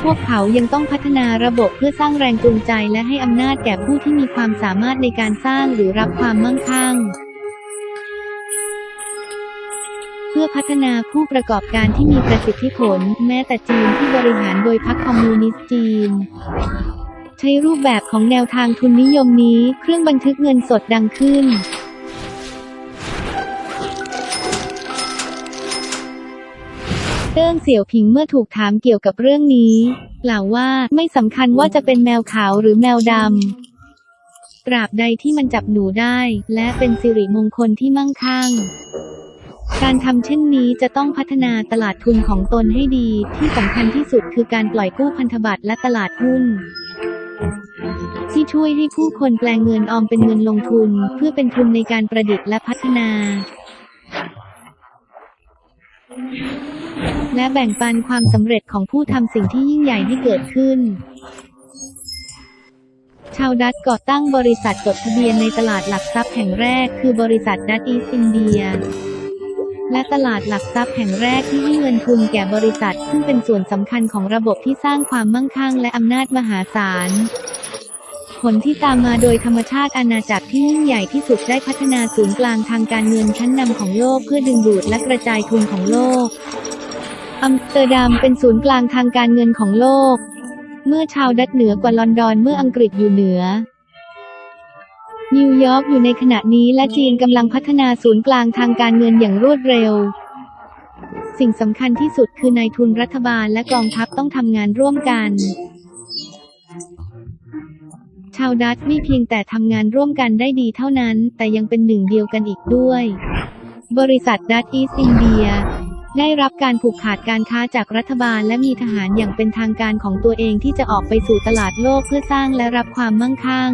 พวกเขายังต้องพัฒนาระบบเพื่อสร้างแรงจูงใจและให้อำนาจแก่ผู้ที่มีความสามารถในการสร้างหรือรับความมั่งคั่ง เพื่อพัฒนาผู้ประกอบการที่มีประสิทธิผล แม้แต่จีนที่บริหารโดยพรรคคอมมิวนิสต์จีน ใช้รูปแบบของแนวทางทุนนิยมนี้ เครื่องบันทึกเงินสดดังขึ้น เติ้งเสี่ยวผิงเมื่อถูกถามเกี่ยวกับเรื่องนี้กล่าวว่าไม่สำคัญว่าจะเป็นแมวขาวหรือแมวดำตราบใดที่มันจับหนูได้ และเป็นสิริมงคลที่มั่งคั่งการทำเช่นนี้จะต้องพัฒนาตลาดทุนของตนให้ดี ที่สำคัญที่สุดคือการปล่อยกู้พันธบัตรและตลาดหุ้น ที่ช่วยให้ผู้คนแปลงเงินออมเป็นเงินลงทุน เพื่อเป็นทุนในการประดิษฐ์และพัฒนา และแบ่งปันความสำเร็จของผู้ทำสิ่งที่ยิ่งใหญ่ให้เกิดขึ้น ชาวดัตช์ก่อตั้งบริษัทจดทะเบียนในตลาดหลักทรัพย์แห่งแรก คือบริษัทดัตอีสอินเดียและตลาดหลักทรัพย์แห่งแรกที่ให้เงินทุนแก่บริษัท ซึ่งเป็นส่วนสำคัญของระบบที่สร้างความมั่งคั่งและอำนาจมหาศาล ผลที่ตามมาโดยธรรมชาติอาณาจักรที่ยิ่งใหญ่ที่สุดได้พัฒนาศูนย์กลางทางการเงินชั้นนำของโลกเพื่อดึงดูดและกระจายทุนของโลก อัมสเตอร์ดัมเป็นศูนย์กลางทางการเงินของโลก เมื่อชาวดัตช์เหนือกว่าลอนดอนเมื่ออังกฤษอยู่เหนือนิวยอร์กอยู่ในขณะนี้และจีนกำลังพัฒนาศูนย์กลางทางการเงินอย่างรวดเร็ว สิ่งสำคัญที่สุดคือนายทุนรัฐบาลและกองทัพต้องทำงานร่วมกัน ชาวดัตช์ไม่เพียงแต่ทำงานร่วมกันได้ดีเท่านั้น แต่ยังเป็นหนึ่งเดียวกันอีกด้วย บริษัทดัตอีสอินเดียได้รับการผูกขาดการค้าจากรัฐบาลและมีทหารอย่างเป็นทางการของตัวเองที่จะออกไปสู่ตลาดโลกเพื่อสร้างและรับความมั่งคั่ง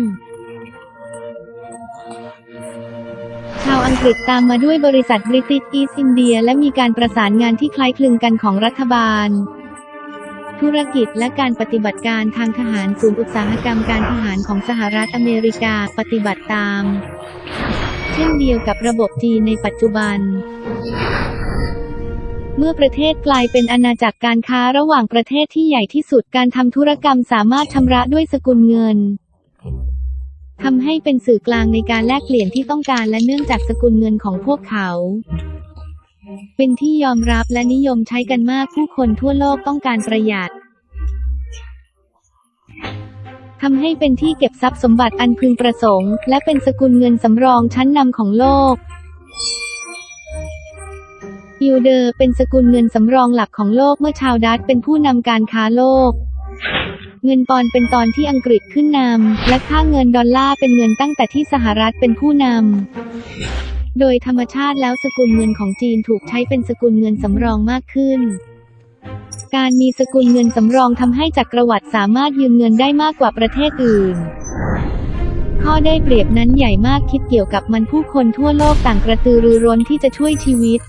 ชาวอังกฤษตามมาด้วยบริษัทบริติชอีสอินเดียและมีการประสานงานที่คล้ายคลึงกันของรัฐบาล ธุรกิจและการปฏิบัติการทางทหารศูนย์อุตสาหกรรมการทหารของสหรัฐอเมริกาปฏิบัติตาม เช่นเดียวกับระบบจีนในปัจจุบัน เมื่อประเทศกลายเป็นอาณาจักรการค้าระหว่างประเทศที่ใหญ่ที่สุดการทำธุรกรรมสามารถชำระด้วยสกุลเงินทำให้เป็นสื่อกลางในการแลกเปลี่ยนที่ต้องการและเนื่องจากสกุลเงินของพวกเขา เป็นที่ยอมรับและนิยมใช้กันมากผู้คนทั่วโลกต้องการประหยัดทำให้เป็นที่เก็บทรัพย์สมบัติอันพึงประสงค์ และเป็นสกุลเงินสำรองชั้นนำของโลกยิวเดอร์เป็นสกุลเงินสำรองหลักของโลกเมื่อชาวดัตเป็นผู้นำการค้าโลก เงินปอนเป็นตอนที่อังกฤษขึ้นนำและค่าเงินดอลลาร์เป็นเงินตั้งแต่ที่สหรัฐเป็นผู้นำ โดยธรรมชาติแล้วสกุลเงินของจีนถูกใช้เป็นสกุลเงินสำรองมากขึ้น การมีสกุลเงินสำรองทำให้จักรวรรดิสามารถยืมเงินได้มากกว่าประเทศอื่น ข้อได้เปรียบนั้นใหญ่มากคิดเกี่ยวกับมันผู้คนทั่วโลกต่างกระตือรือร้นที่จะช่วยชีวิต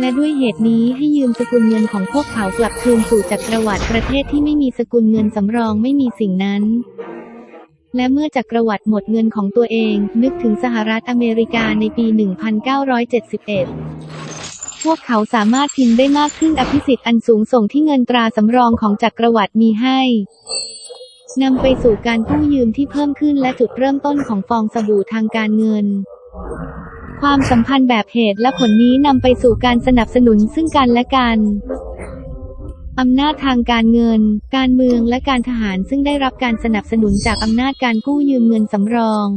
และด้วยเหตุนี้ให้ยืมสกุลเงินของพวกเขากลับคืนสู่จักรวรรดิประเทศที่ไม่มีสกุลเงินสำรองไม่มีสิ่งนั้น และเมื่อจักรวรรดิหมดเงินของตัวเอง นึกถึงสหรัฐอเมริกาในปี 1971พวกเขาสามารถพิมพ์ได้มากขึ้นอภิสิทธิ์อันสูงส่งที่เงินตราสำรองของจักรวรรดิมีให้ นำไปสู่การกู้ยืมที่เพิ่มขึ้นและจุดเริ่มต้นของฟองสบู่ทางการเงิน ความสัมพันธ์แบบเหตุและผลนี้นำไปสู่การสนับสนุนซึ่งกันและกัน อำนาจทางการเงิน การเมืองและการทหารซึ่งได้รับการสนับสนุนจากอำนาจการกู้ยืมเงินสำรอง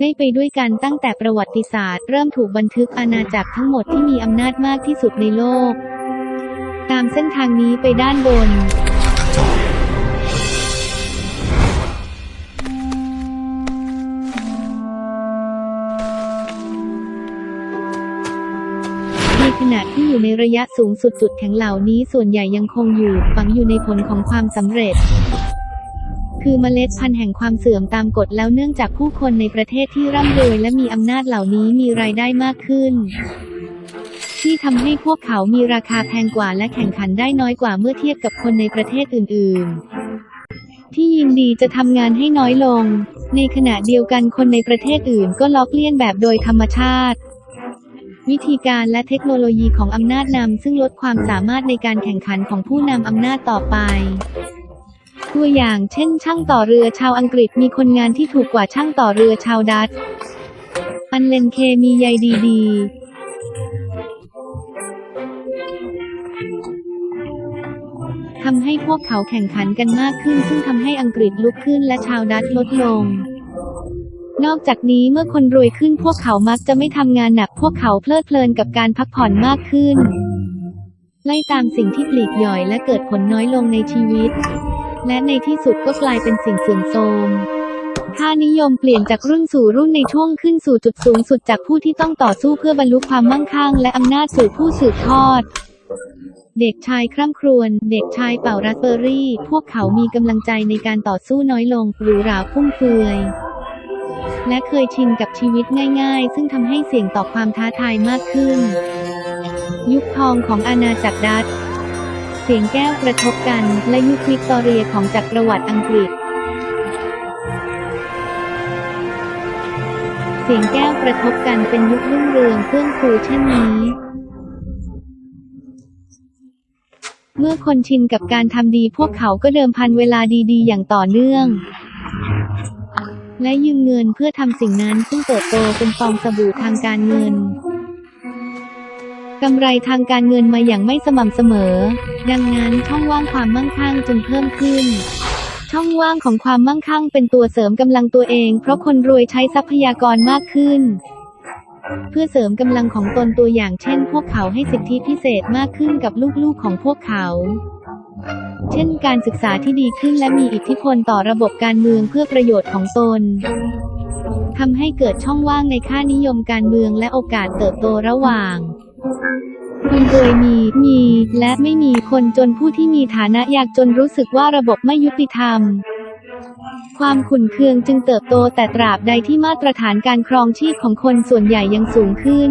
ได้ไปด้วยกันตั้งแต่ประวัติศาสตร์ เริ่มถูกบันทึกอาณาจักรทั้งหมดที่มีอำนาจมากที่สุดในโลก ตามเส้นทางนี้ไปด้านบน อยู่ในระยะสูงสุดจุดแข็งเหล่านี้ส่วนใหญ่ยังคงอยู่ ฝังอยู่ในผลของความสำเร็จ คือเมล็ดพันธุ์แห่งความเสื่อมตามกฎแล้วเนื่องจากผู้คนในประเทศที่ร่ำรวยและมีอำนาจเหล่านี้มีรายได้มากขึ้น ที่ทำให้พวกเขามีราคาแพงกว่าและแข่งขันได้น้อยกว่าเมื่อเทียบกับคนในประเทศอื่น ๆ ที่ยินดีจะทำงานให้น้อยลง ในขณะเดียวกันคนในประเทศอื่นก็ล็อกเลี่ยนแบบโดยธรรมชาติ วิธีการและเทคโนโลยีของอำนาจนำซึ่งลดความสามารถในการแข่งขันของผู้นำอำนาจต่อไป ตัวอย่างเช่น ช่างต่อเรือชาวอังกฤษมีคนงานที่ถูกกว่าช่างต่อเรือชาวดัตช์อันเลนเคมีใยดีดีทำให้พวกเขาแข่งขันกันมากขึ้น ซึ่งทำให้อังกฤษลุกขึ้นและชาวดัตช์ลดลง นอกจากนี้เมื่อคนรวยขึ้นพวกเขามักจะไม่ทำงานหนักพวกเขาเพลิดเพลินกับการพักผ่อนมากขึ้น ไล่ตามสิ่งที่ปลีกย่อยและเกิดผลน้อยลงในชีวิต และในที่สุดก็กลายเป็นสิ่งเสื่อมโทรมค่านิยมเปลี่ยนจากรุ่นสู่รุ่นในช่วงขึ้นสู่จุดสูงสุดจากผู้ที่ต้องต่อสู้เพื่อบรรลุความมั่งคั่งและอำนาจสู่ผู้สืบทอด เด็กชายคร่ำครวญเด็กชายเป่าราสเบอร์รี่ พวกเขามีกำลังใจในการต่อสู้น้อยลงหรูหราฟุ่มเฟือย และเคยชินกับชีวิตง่าย ๆ ซึ่งทำให้เสี่ยงต่อความท้าทายมากขึ้น ยุคทองของอาณาจักรดัตช์เสียงแก้วกระทบกัน และยุควิกตอเรียของจักรวรรดิอังกฤษ เสียงแก้วกระทบกันเป็นยุครุ่งเรืองเฟื่องฟูเช่นนี้ เมื่อคนชินกับการทำดีพวกเขาก็เดิมพันเวลาดีๆ อย่างต่อเนื่อง และยืมเงินเพื่อทำสิ่งนั้นซึ่งเติบโตเป็นฟองสบู่ทางการเงินกำไรทางการเงินมาอย่างไม่สม่ำเสมอ ดังนั้นช่องว่างความมั่งคั่งจึงเพิ่มขึ้น ช่องว่างของความมั่งคั่งเป็นตัวเสริมกำลังตัวเอง เพราะคนรวยใช้ทรัพยากรมากขึ้น เพื่อเสริมกำลังของตนตัวอย่างเช่น พวกเขาให้สิทธิพิเศษมากขึ้นกับลูกๆของพวกเขา เช่นการศึกษาที่ดีขึ้นและมีอิทธิพลต่อระบบการเมืองเพื่อประโยชน์ของตนทำให้เกิดช่องว่างในค่านิยมการเมืองและโอกาสเติบโตระหว่าง คนรวยมี มี และไม่มีคนจนผู้ที่มีฐานะยากจนรู้สึกว่าระบบไม่ยุติธรรม ความขุ่นเคืองจึงเติบโตแต่ตราบใดที่มาตรฐานการครองชีพของคนส่วนใหญ่ยังสูงขึ้น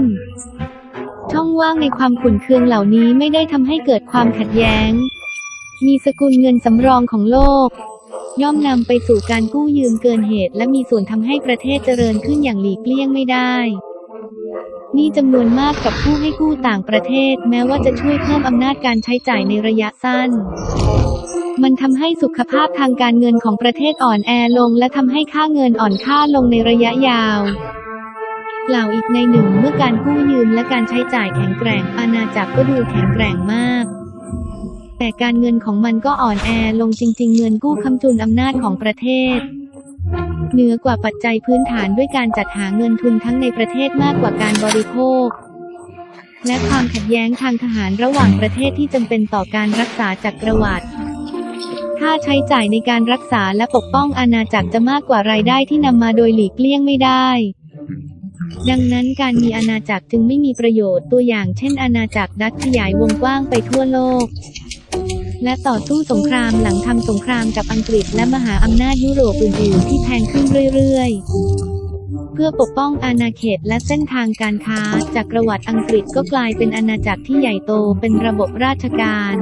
ช่องว่างในความขุ่นเคืองเหล่านี้ไม่ได้ทำให้เกิดความขัดแย้ง มีสกุลเงินสำรองของโลก ย่อมนำไปสู่การกู้ยืมเกินเหตุ และมีส่วนทำให้ประเทศเจริญขึ้นอย่างหลีกเลี่ยงไม่ได้นี่จำนวนมากกับผู้ให้กู้ต่างประเทศ แม้ว่าจะช่วยเพิ่มอำนาจการใช้จ่ายในระยะสั้น มันทำให้สุขภาพทางการเงินของประเทศอ่อนแอลง และทำให้ค่าเงินอ่อนค่าลงในระยะยาว กล่าวอีกในหนึ่งเมื่อการกู้ยืมและการใช้จ่ายแข็งแกร่ง อาณาจักรก็ดูแข็งแกร่งมาก แต่การเงินของมันก็อ่อนแอลงจริง ๆ เงินกู้คำจุนอำนาจของประเทศเหนือกว่าปัจจัยพื้นฐานด้วยการจัดหาเงินทุนทั้งในประเทศมากกว่าการบริโภค และความขัดแย้งทางทหารระหว่างประเทศที่จำเป็นต่อการรักษาจักรวรรดิค่าใช้จ่ายในการรักษาและปกป้องอาณาจักรจะมากกว่ารายได้ที่นำมาโดยหลีกเลี่ยงไม่ได้ ดังนั้นการมีอาณาจักรจึงไม่มีประโยชน์ตัวอย่างเช่น อาณาจักรดัตขยายวงกว้างไปทั่วโลก และต่อสู้สงครามหลังทำสงครามกับอังกฤษและมหาอำนาจยุโรปอื่นๆที่แพงขึ้นเรื่อยๆเพื่อปกป้องอาณาเขตและเส้นทางการค้าจักประวรรดิอังกฤษก็กลายเป็นอาณาจักรที่ใหญ่โตเป็นระบบราชการ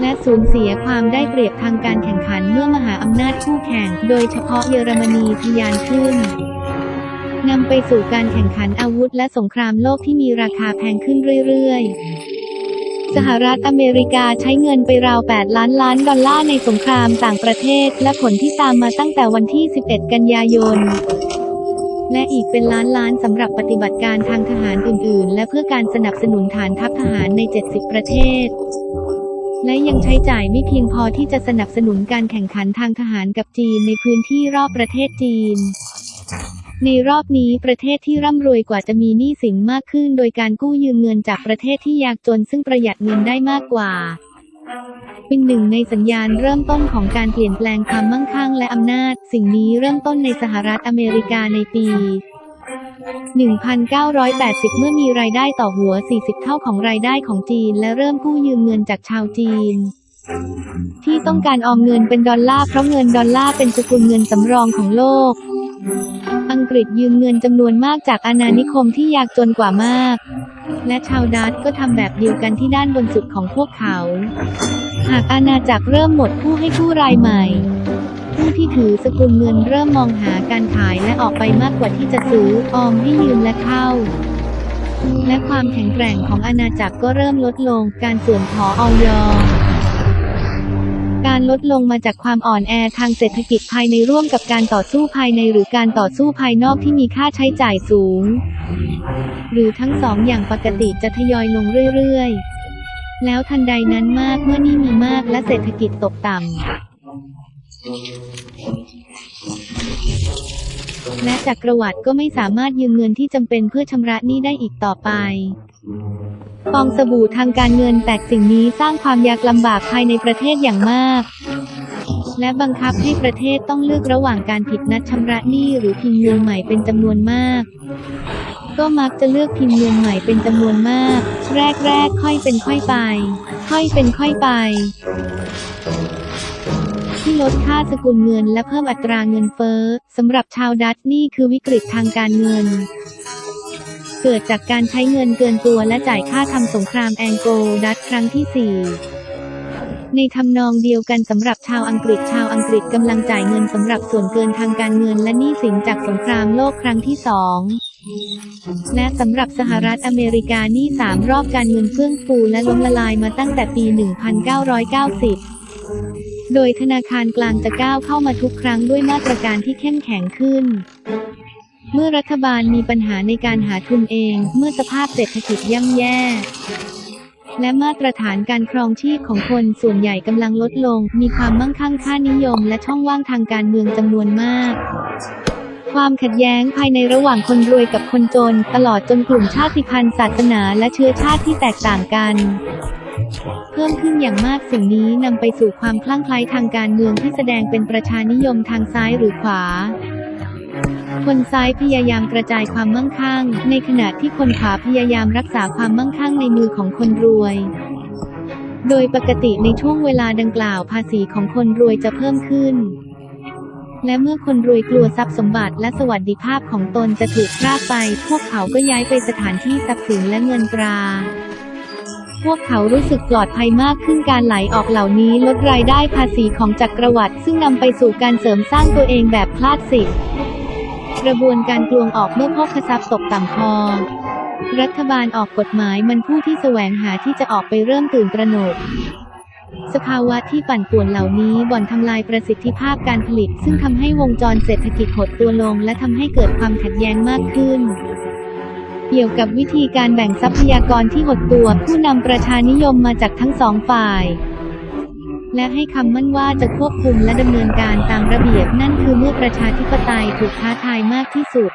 และสูญเสียความได้เปรียบทางการแข่งขันเมื่อมหาอำนาจคู่แข่ง โดยเฉพาะเยอรมนีทะยานขึ้นนำไปสู่การแข่งขันอาวุธและสงครามโลกที่มีราคาแพงขึ้นเรื่อยๆ สหรัฐอเมริกาใช้เงินไปราว 8 ล้านล้านดอลลาร์ในสงครามต่างประเทศ และผลที่ตามมาตั้งแต่วันที่ 11 กันยายน และอีกเป็นล้านล้านสำหรับปฏิบัติการทางทหารอื่น ๆ และเพื่อการสนับสนุนฐานทัพทหารใน 70 ประเทศ และยังใช้จ่ายไม่เพียงพอที่จะสนับสนุนการแข่งขันทางทหารกับจีนในพื้นที่รอบประเทศจีน ในรอบนี้ประเทศที่ร่ำรวยกว่าจะมีหนี้สินมากขึ้น โดยการกู้ยืมเงินจากประเทศที่ยากจนซึ่งประหยัดเงินได้มากกว่า เป็นหนึ่งในสัญญาณเริ่มต้นของการเปลี่ยนแปลงความมั่งคั่งและอำนาจ สิ่งนี้เริ่มต้นในสหรัฐอเมริกาในปี 1980 เมื่อมีรายได้ต่อหัว 40 เท่าของรายได้ของจีน และเริ่มกู้ยืมเงินจากชาวจีนที่ต้องการออมเงินเป็นดอลลาร์เพราะเงินดอลลาร์เป็นสกุลเงินสำรองของโลก อังกฤษยืมเงินจำนวนมากจากอาณานิคมที่ยากจนกว่ามาก และชาวดัตก็ทำแบบเดียวกันที่ด้านบนสุดของพวกเขา หากอาณาจักรเริ่มหมดผู้ให้กู้รายใหม่ ผู้ที่ถือสกุลเงินเริ่มมองหาการขายและออกไปมากกว่าที่จะซื้อออมให้ยืมและเข้าและความแข็งแกร่งของอาณาจักรก็เริ่มลดลง การเสื่อมถอออย การลดลงมาจากความอ่อนแอทางเศรษฐกิจภายในร่วมกับการต่อสู้ภายในหรือการต่อสู้ภายนอกที่มีค่าใช้จ่ายสูง หรือทั้งสองอย่างปกติจะทยอยลงเรื่อยๆ แล้วทันใดนั้นมากเมื่อนี่มีมากและเศรษฐกิจตกต่ำ และจักรวรรดิก็ไม่สามารถยืมเงินที่จำเป็นเพื่อชำระหนี้ได้อีกต่อไปฟองสบู่ทางการเงินแตกสิ่งนี้สร้างความยากลำบากภายในประเทศอย่างมาก และบังคับให้ประเทศต้องเลือกระหว่างการผิดนัดชำระหนี้หรือพิมพ์เงินใหม่เป็นจำนวนมาก ก็มักจะเลือกพิมพ์เงินใหม่เป็นจำนวนมาก แรกๆค่อยเป็นค่อยไป ค่อยเป็นค่อยไป ที่ลดค่าสกุลเงินและเพิ่มอัตราเงินเฟ้อสำหรับชาวดัตช์นี่คือวิกฤตทางการเงิน เกิดจากการใช้เงินเกินตัวและจ่ายค่าทำสงครามแองโกลดัตช์ครั้งที่ 4 ในทำนองเดียวกันสำหรับชาวอังกฤษชาวอังกฤษกำลังจ่ายเงินสำหรับส่วนเกินทางการเงินและหนี้สินจากสงครามโลกครั้งที่สองและสำหรับสหรัฐอเมริกานี้สามรอบการเงินเฟื่องฟูและล้มละลายมาตั้งแต่ปี 1990 โดยธนาคารกลางจะก้าวเข้ามาทุกครั้งด้วยมาตรการที่เข้มแข็งขึ้น เมื่อรัฐบาลมีปัญหาในการหาทุนเอง เมื่อสภาพเศรษฐกิจย่ำแย่ และมาตรฐานการครองชีพของคนส่วนใหญ่กำลังลดลง มีความมั่งคั่งค่านิยม และช่องว่างทางการเมืองจำนวนมากความขัดแย้งภายในระหว่างคนรวยกับคนจน ตลอดจนกลุ่มชาติพันธุ์ศาสนาและเชื้อชาติที่แตกต่างกัน เพิ่มขึ้นอย่างมากสิ่งนี้นำไปสู่ความคลั่งไคล้ทางการเมืองที่แสดงเป็นประชานิยมทางซ้ายหรือขวา คนซ้ายพยายามกระจายความมั่งคั่ง ในขณะที่คนขวาพยายามรักษาความมั่งคั่งในมือของคนรวยโดยปกติในช่วงเวลาดังกล่าวภาษีของคนรวยจะเพิ่มขึ้น และเมื่อคนรวยกลัวทรัพย์สมบัติและสวัสดิภาพของตนจะถูกพรากไป พวกเขาก็ย้ายไปสถานที่ทรัพย์สินและเงินตรา พวกเขารู้สึกปลอดภัยมากขึ้นการไหลออกเหล่านี้ลดรายได้ภาษีของจักรวรรดิซึ่งนำไปสู่การเสริมสร้างตัวเองแบบคลาสสิก กระบวนการกลวงออกเมื่อพกทรัพย์ตกต่ำพอ รัฐบาลออกกฎหมายมันผู้ที่แสวงหาที่จะออกไปเริ่มตื่นตระหนกสภาวะที่ปั่นป่วนเหล่านี้บ่อนทำลายประสิทธิภาพการผลิต ซึ่งทำให้วงจรเศรษฐกิจหดตัวลง และทำให้เกิดความขัดแย้งมากขึ้น เกี่ยวกับวิธีการแบ่งทรัพยากรที่หดตัว ผู้นำประชานิยมมาจากทั้งสองฝ่าย และให้คำมั่นว่าจะควบคุมและดำเนินการตามระเบียบนั่นคือเมื่อประชาธิปไตยถูกท้าทายมากที่สุด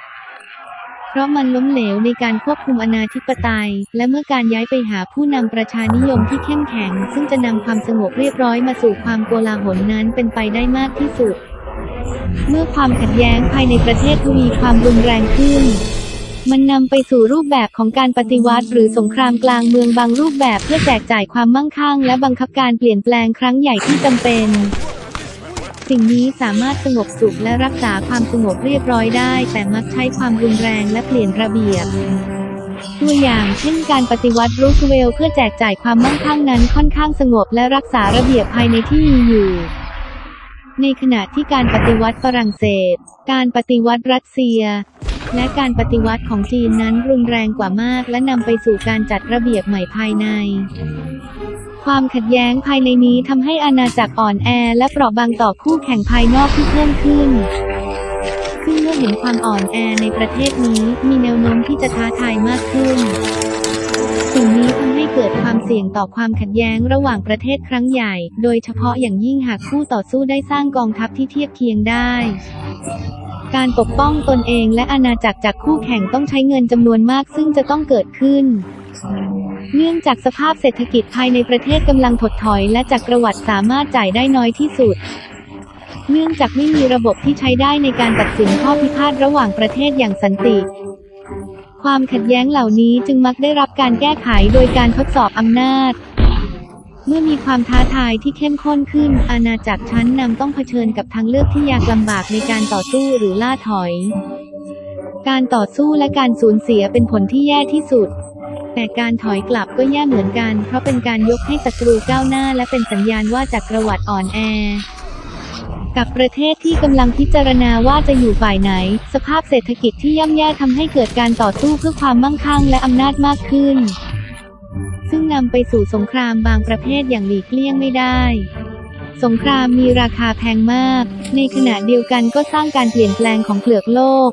เพราะมันล้มเหลวในการควบคุมอนาธิปไตย และเมื่อการย้ายไปหาผู้นำประชานิยมที่เข้มแข็ง ซึ่งจะนำความสงบเรียบร้อยมาสู่ความโกลาหลนั้นเป็นไปได้มากที่สุด เมื่อความขัดแย้งภายในประเทศทวีความรุนแรงขึ้น มันนำไปสู่รูปแบบของการปฏิวัติ หรือสงครามกลางเมืองบางรูปแบบเพื่อแจกจ่ายความมั่งคั่ง และบังคับการเปลี่ยนแปลงครั้งใหญ่ที่จำเป็น สิ่งนี้สามารถสงบสุขและรักษาความสงบเรียบร้อยได้ แต่มักใช้ความรุนแรงและเปลี่ยนระเบียบตัวอย่างเช่นการปฏิวัติรูสเวลเพื่อแจกจ่ายความมั่งคั่งนั้นค่อนข้างสงบและรักษาระเบียบภายในที่มีอยู่ ในขณะที่การปฏิวัติฝรั่งเศส การปฏิวัติรัสเซีย และการปฏิวัติของจีนนั้นรุนแรงกว่ามาก และนำไปสู่การจัดระเบียบใหม่ภายใน ความขัดแย้งภายในนี้ทำให้อาณาจักรอ่อนแอ และเปราะบางต่อคู่แข่งภายนอกที่เพิ่มขึ้นซึ่งเมื่อเห็นความอ่อนแอในประเทศนี้ มีแนวโน้มที่จะท้าทายมากขึ้นสิ่งนี้ทำให้เกิดความเสี่ยงต่อความขัดแย้งระหว่างประเทศครั้งใหญ่ โดยเฉพาะอย่างยิ่งหากคู่ต่อสู้ได้สร้างกองทัพที่เทียบเคียงได้ การปกป้องตนเองและอาณาจักรจากคู่แข่งต้องใช้เงินจำนวนมากซึ่งจะต้องเกิดขึ้น เนื่องจากสภาพเศรษฐกิจภายในประเทศกำลังถดถอย และจักรวรรดิสามารถจ่ายได้น้อยที่สุด เนื่องจากไม่มีระบบที่ใช้ได้ในการตัดสินข้อพิพาทระหว่างประเทศอย่างสันติ ความขัดแย้งเหล่านี้จึงมักได้รับการแก้ไขโดยการทดสอบอำนาจ เมื่อมีความท้าทายที่เข้มข้นขึ้น อาณาจักรชั้นนำต้องเผชิญกับทางเลือกที่ยากลำบากในการต่อสู้หรือล่าถอย การต่อสู้และการสูญเสียเป็นผลที่แย่ที่สุด แต่การถอยกลับก็แย่เหมือนกัน เพราะเป็นการยกให้ศัตรูก้าวหน้า และเป็นสัญญาณว่าจักรวรรดิอ่อนแอ กับประเทศที่กำลังพิจารณาว่าจะอยู่ฝ่ายไหน สภาพเศรษฐกิจที่ย่ำแย่ทำให้เกิดการต่อสู้เพื่อความมั่งคั่งและอำนาจมากขึ้นซึ่งนำไปสู่สงครามบางประเภทอย่างหลีกเลี่ยงไม่ได้ สงครามมีราคาแพงมาก ในขณะเดียวกันก็สร้างการเปลี่ยนแปลงของเปลือกโลก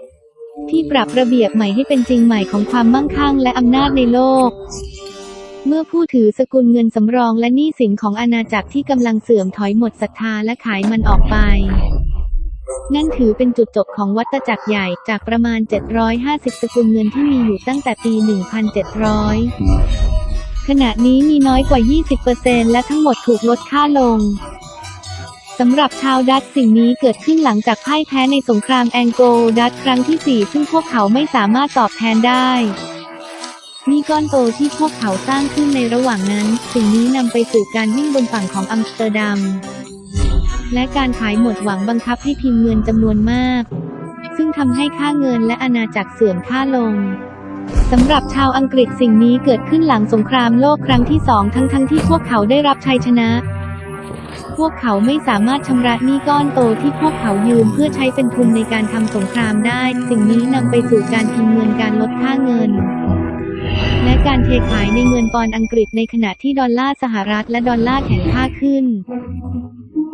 ที่ปรับระเบียบใหม่ให้เป็นจริงใหม่ของความมั่งคั่งและอำนาจในโลก เมื่อผู้ถือสกุลเงินสำรองและหนี้สินของอาณาจักรที่กำลังเสื่อมถอยหมดศรัทธาและขายมันออกไปนั่นถือเป็นจุดจบของวัฏจักรใหญ่จากประมาณ 750 สกุลเงินที่มีอยู่ตั้งแต่ปี 1700 ขณะนี้มีน้อยกว่า 20%และทั้งหมดถูกลดค่าลงสำหรับชาวดัตช์สิ่งนี้เกิดขึ้นหลังจากพ่ายแพ้ในสงครามแองโกลดัตช์ครั้งที่ 4 ซึ่งพวกเขาไม่สามารถตอบแทนได้นี่ก้อนโตที่พวกเขาสร้างขึ้นในระหว่างนั้น สิ่งนี้นำไปสู่การวิ่งบนฝั่งของอัมสเตอร์ดัม และการขายหมดหวังบังคับให้พิมพ์เงินจำนวนมาก ซึ่งทำให้ค่าเงินและอาณาจักรเสื่อมค่าลง สำหรับชาวอังกฤษสิ่งนี้เกิดขึ้นหลังสงครามโลกครั้งที่สองทั้งทั้งที่พวกเขาได้รับชัยชนะ พวกเขาไม่สามารถชำระหนี้ก้อนโตที่พวกเขายืมเพื่อใช้เป็นทุนในการทำสงครามได้ สิ่งนี้นำไปสู่การพิมพ์เงินการลดค่าเงิน และการเทขายในเงินปอนด์อังกฤษในขณะที่ดอลลาร์สหรัฐและดอลลาร์แข็งค่าขึ้น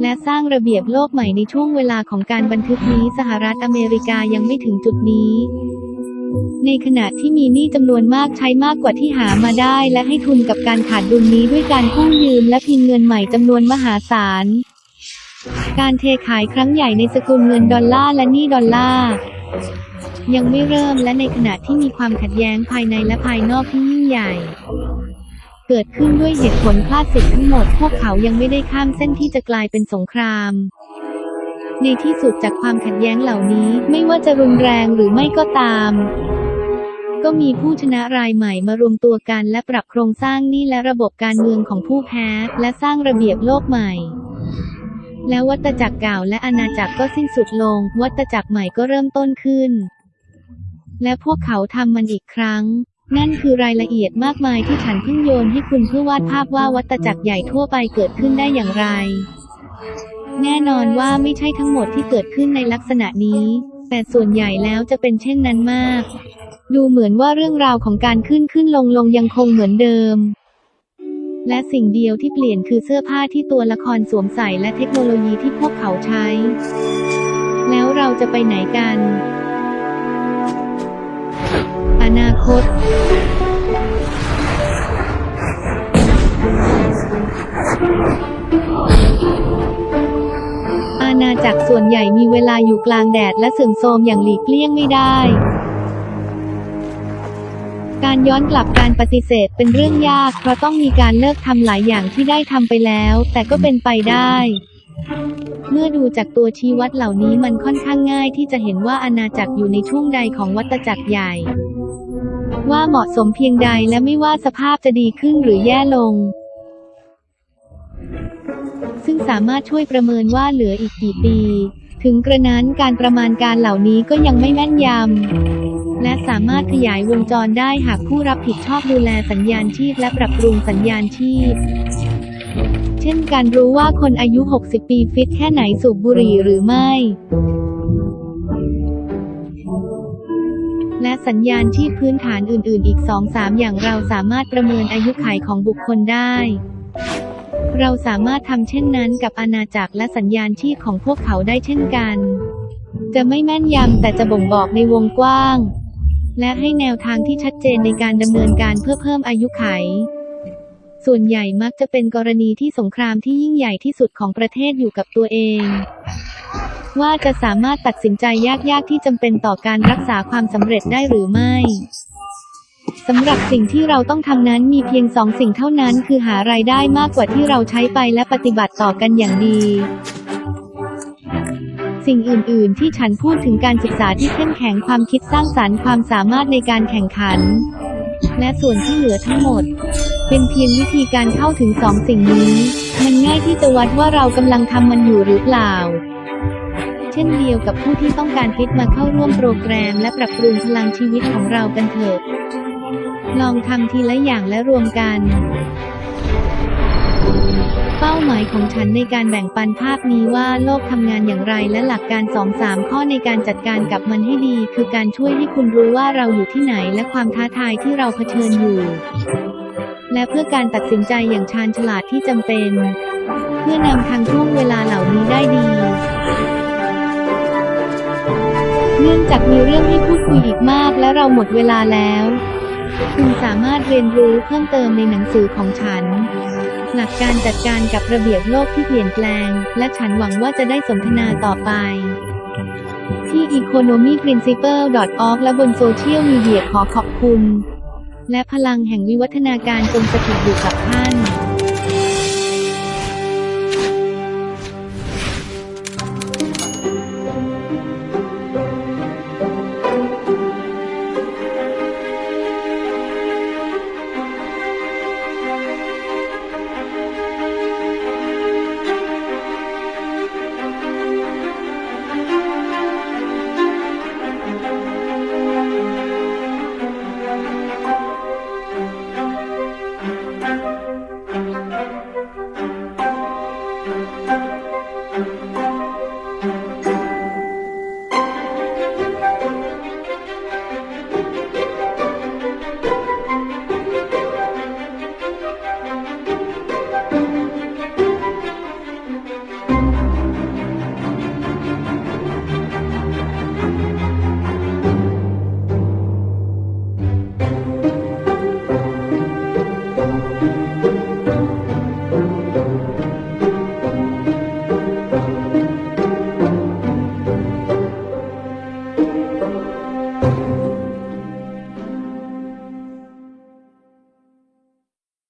และสร้างระเบียบโลกใหม่ในช่วงเวลาของการบันทึกนี้สหรัฐอเมริกายังไม่ถึงจุดนี้ ในขณะที่มีหนี้จำนวนมากใช้มากกว่าที่หามาได้ และให้ทุนกับการขาดดุลนี้ด้วยการกู้ยืมและพิมพ์เงินใหม่จำนวนมหาศาล การเทขายครั้งใหญ่ในสกุลเงินดอลลาร์และหนี้ดอลลาร์ยังไม่เริ่มและในขณะที่มีความขัดแย้งภายในและภายนอกที่ยิ่งใหญ่ เกิดขึ้นด้วยเหตุผลคลาสสิกทั้งหมด พวกเขายังไม่ได้ข้ามเส้นที่จะกลายเป็นสงคราม ในที่สุดจากความขัดแย้งเหล่านี้ไม่ว่าจะรุนแรงหรือไม่ก็ตาม ก็มีผู้ชนะรายใหม่มารวมตัวกันและปรับโครงสร้างหนี้และระบบการเมืองของผู้แพ้ และสร้างระเบียบโลกใหม่ แล้ววัตจักรเก่าและอาณาจักรก็สิ้นสุดลง วัตจักรใหม่ก็เริ่มต้นขึ้น และพวกเขาทำมันอีกครั้งนั่นคือรายละเอียดมากมายที่ฉันเพิ่งโยนให้คุณเพื่อวาดภาพว่าวัตจักรใหญ่ทั่วไปเกิดขึ้นได้อย่างไร แน่นอนว่าไม่ใช่ทั้งหมดที่เกิดขึ้นในลักษณะนี้ แต่ส่วนใหญ่แล้วจะเป็นเช่นนั้นมาก ดูเหมือนว่าเรื่องราวของการขึ้นขึ้นลงลงยังคงเหมือนเดิม และสิ่งเดียวที่เปลี่ยนคือเสื้อผ้าที่ตัวละครสวมใส่และเทคโนโลยีที่พวกเขาใช้ แล้วเราจะไปไหนกัน อนาคต จักรส่วนใหญ่มีเวลาอยู่กลางแดดและเสื่อมโทรมอย่างหลีกเลี่ยงไม่ได้ การย้อนกลับการปฏิเสธเป็นเรื่องยาก เพราะต้องมีการเลิกทำหลายอย่างที่ได้ทำไปแล้ว แต่ก็เป็นไปได้ เมื่อดูจากตัวชี้วัดเหล่านี้มันค่อนข้างง่ายที่จะเห็นว่าอาณาจักรอยู่ในช่วงใดของวัฏจักรใหญ่ ว่าเหมาะสมเพียงใดและไม่ว่าสภาพจะดีขึ้นหรือแย่ลง ซึ่งสามารถช่วยประเมินว่าเหลืออีกกี่ปี ถึงกระนั้นการประมาณการเหล่านี้ก็ยังไม่แม่นยำ และสามารถขยายวงจรได้หากผู้รับผิดชอบดูแลสัญญาณชีพและปรับปรุงสัญญาณชีพเช่นการรู้ว่าคนอายุ 60 ปีฟิตแค่ไหนสูบบุหรี่หรือไม่และสัญญาณชีพพื้นฐานอื่น ๆ อีก 2-3 อย่างเราสามารถประเมินอายุขัยของบุคคลได้ เราสามารถทำเช่นนั้นกับอาณาจักรและสัญญาณชีพของพวกเขาได้เช่นกัน จะไม่แม่นยำแต่จะบ่งบอกในวงกว้าง และให้แนวทางที่ชัดเจนในการดำเนินการเพื่อเพิ่มอายุไข ส่วนใหญ่มักจะเป็นกรณีที่สงครามที่ยิ่งใหญ่ที่สุดของประเทศอยู่กับตัวเอง ว่าจะสามารถตัดสินใจยากๆที่จำเป็นต่อการรักษาความสำเร็จได้หรือไม่ สำหรับสิ่งที่เราต้องทำนั้นมีเพียงสองสิ่งเท่านั้นคือหารายได้มากกว่าที่เราใช้ไปและปฏิบัติต่อกันอย่างดี สิ่งอื่น ๆ ที่ฉันพูดถึงการศึกษาที่เข้มแข็งความคิดสร้างสารรค์ความสามารถในการแข่งขัน และส่วนที่เหลือทั้งหมด เป็นเพียงวิธีการเข้าถึงสองสิ่งนี้ มันง่ายที่จะวัดว่าเรากำลังทำมันอยู่หรือเปล่าเช่นเดียวกับผู้ที่ต้องการฟิตมาเข้าร่วมโปรแกรมและปรับปรุงพลังชีวิตของเรากันเถิด ลองทำทีละอย่างและรวมกัน เป้าหมายของฉันในการแบ่งปันภาพนี้ว่าโลกทำงานอย่างไรและหลักการ2-3ข้อในการจัดการกับมันให้ดี คือการช่วยให้คุณรู้ว่าเราอยู่ที่ไหนและความท้าทายที่เราเผชิญอยู่ และเพื่อการตัดสินใจอย่างชาญฉลาดที่จำเป็น เพื่อนำทางช่วงเวลาเหล่านี้ได้ดีเนื่องจากมีเรื่องให้พูดคุยอีกมากและเราหมดเวลาแล้ว คุณสามารถเรียนรู้เพิ่มเติมในหนังสือของฉัน หลักการจัดการกับระเบียบโลกที่เปลี่ยนแปลง และฉันหวังว่าจะได้สนทนาต่อไป ที่ economyprinciple.org และบนโซเชียลมีเดียขอขอบคุณ และพลังแห่งวิวัฒนาการจงสถิตอยู่กับท่าน